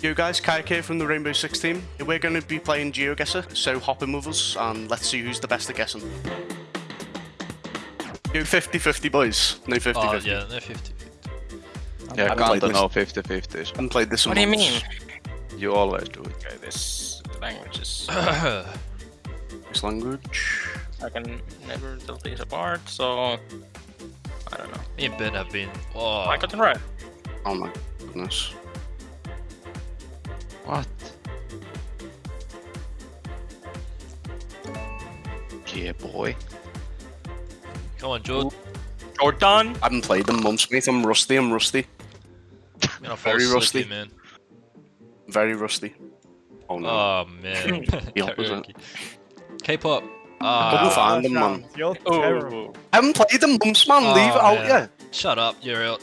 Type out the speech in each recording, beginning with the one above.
You guys, Kayak here from the Rainbow Six team. We're going to be playing GeoGuessr, so hop in with us and let's see who's the best at guessing. You 50-50 boys. No 50-50. Oh, yeah, no 50. Yeah, haven't played can't this. know 50 50s. haven't played this one What do you mean? You always do it. Okay, this language is. This language. I can never tell these apart, so. I don't know. Me and Ben have been. Oh, I got it right. Oh my goodness. What? Yeah, boy. come on, Jord. Jordan! I haven't played them once, mate. I'm rusty, I'm rusty. I'm gonna Very asleep rusty. here, man. Very rusty. Oh no. Oh man. The opposite. K-pop. I Couldn't Ah, find them, man. You're terrible. Oh, I haven't played them once, man. Oh, Leave it out, yeah. shut up. You're out.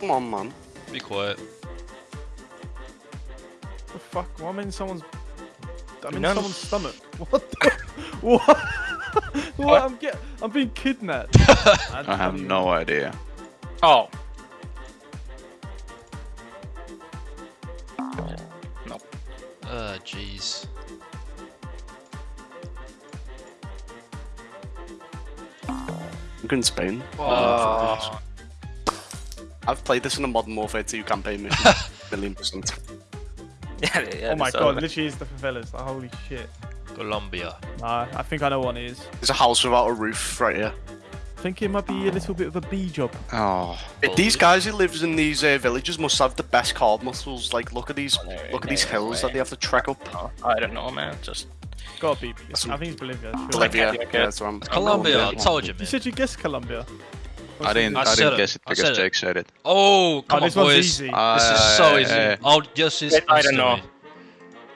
Come on, man. Be quiet. The fuck? Why am I in someone's? I'm in None. someone's stomach. What? The... what? what? I'm get. I'm being kidnapped. I have no idea. oh. Uh, jeez. I'm in Spain. Oh. I've played this in a Modern Warfare 2 campaign mission. Million percent. Yeah, yeah, Oh my so- god! Literally is the favelas. Like, holy shit. Colombia. Nah, I think I know what it is. There's a house without a roof right here. I think it might be a little bit of a B job. Oh, These guys who lives in these uh, villages must have the best calf muscles. Like, look at these, there- look at these there, hills that they have to trek up. Oh, I don't know, man. Just. Gotta be. I think it's Bolivia. sure. Bolivia. okay, okay. Yeah, that's what I'm. Colombia. I told you, You said you guessed Colombia. I didn't. I I, didn't it. guess it I because said it. Jake said it. Oh, come oh, this on, one's boys. easy. This is Uh, so easy. uh, I'll just Wait, I don't know.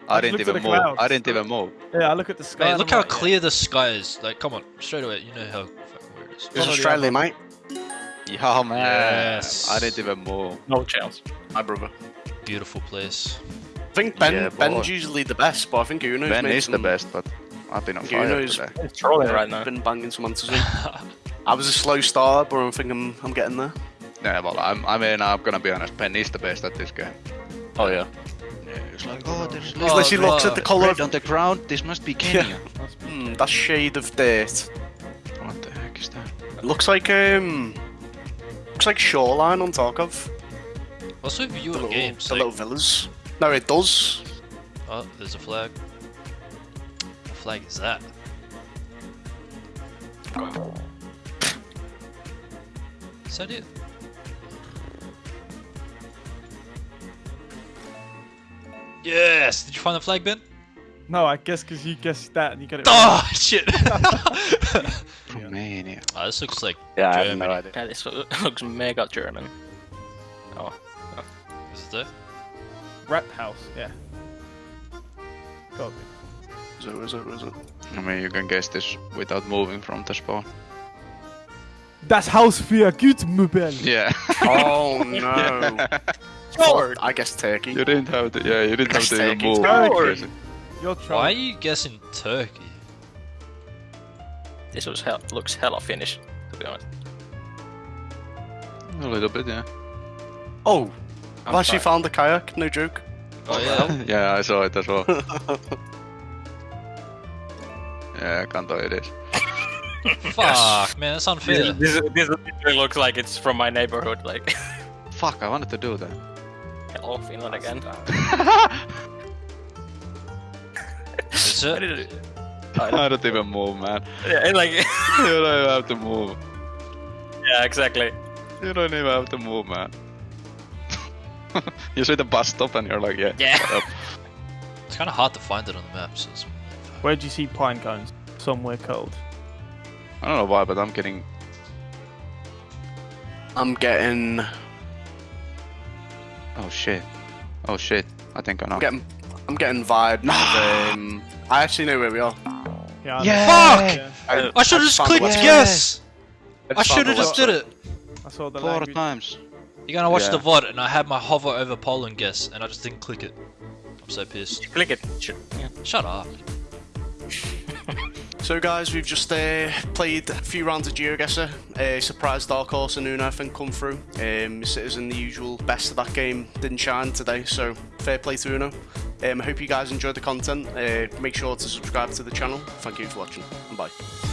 I just didn't looked at even the move. I didn't even move. Yeah, I look at the sky. Mate, look I'm how like, clear the sky is. Like, come on, straight away. You know how fucking weird it is. It's Australia, mate. Yeah, man. Yes. I didn't even move. No chance. My brother. Beautiful place. I think Ben. Yeah. Ben's usually the best, but I think Uno's Ben made is the best, but I've been on You know fire he's- today. Trolling right now. Been banging some answers in. I was a slow starter, but I think I'm, I'm getting there. Yeah, well, I'm, I mean, I'm gonna be honest. Ben is the best at this game. Oh yeah. Yeah, it's like, oh, there's Oh, Unless he looks at the colour of on the ground. This must be Kenya. must be- hmm, that shade of dirt. what the heck is that? It looks like um, looks like shoreline on Tarkov. What's with you The in little, games? the Like, little villas. No, it does. oh, there's a flag. What flag is that? Is that it? Yes! Did you find the flag, Ben? No, I guess because you guessed that and you got it. Ah, oh shit! Romania. oh, this looks like Yeah, I have Germany. no idea. Yeah, this looks mega German. Oh. oh. Is it there? Rap house. Yeah. Gotta be. Is it, is it, is it? I mean, you can guess this without moving from the spawn. Das Haus für Gütmöbel. Yeah. Oh no. Lord. I guess Turkey. you didn't have to. Yeah, you didn't have to even Turkey. move. Turkey. You're Why are trying. you guessing Turkey? This was hell, looks hella Finnish, to be honest. A little bit, yeah. Oh, I've I'm actually sorry. found the kayak. No joke. Oh yeah. yeah, I saw it as well. yeah, Kanto it is. Fuck, man, that's unfair. This, this, this literally looks like it's from my neighborhood, like. Fuck, I wanted to do that. Hello, Finland again. Is Why it? did it? I don't even move, man. Yeah, like. You don't even have to move. yeah, exactly. You don't even have to move, man. you see the bus stop and you're like, yeah. Yeah. It's kind of hard to find it on the map. So. Where'd you see pine cones? Somewhere cold. I don't know why, but I'm getting. I'm getting. Oh shit. Oh shit. I think I know. I'm getting. I'm getting vibes. with, um, I actually know where we are. Yeah. I Yeah. Fuck! Yeah. I, I should have just found clicked yes. I found should have just did it. I saw the Four language. times. You're gonna watch Yeah. the VOD, and I had my hover over Poland guess, and I just didn't click it. I'm so pissed. Click it. Sh- Yeah. Shut up. So guys, we've just uh, played a few rounds of GeoGuessr. Uh, surprised Dark Horse and Uno I think come through. Um, Citizen, the usual best of that game, didn't shine today, so fair play to Uno. Um, I hope you guys enjoyed the content. Uh, make sure to subscribe to the channel. Thank you for watching, and bye.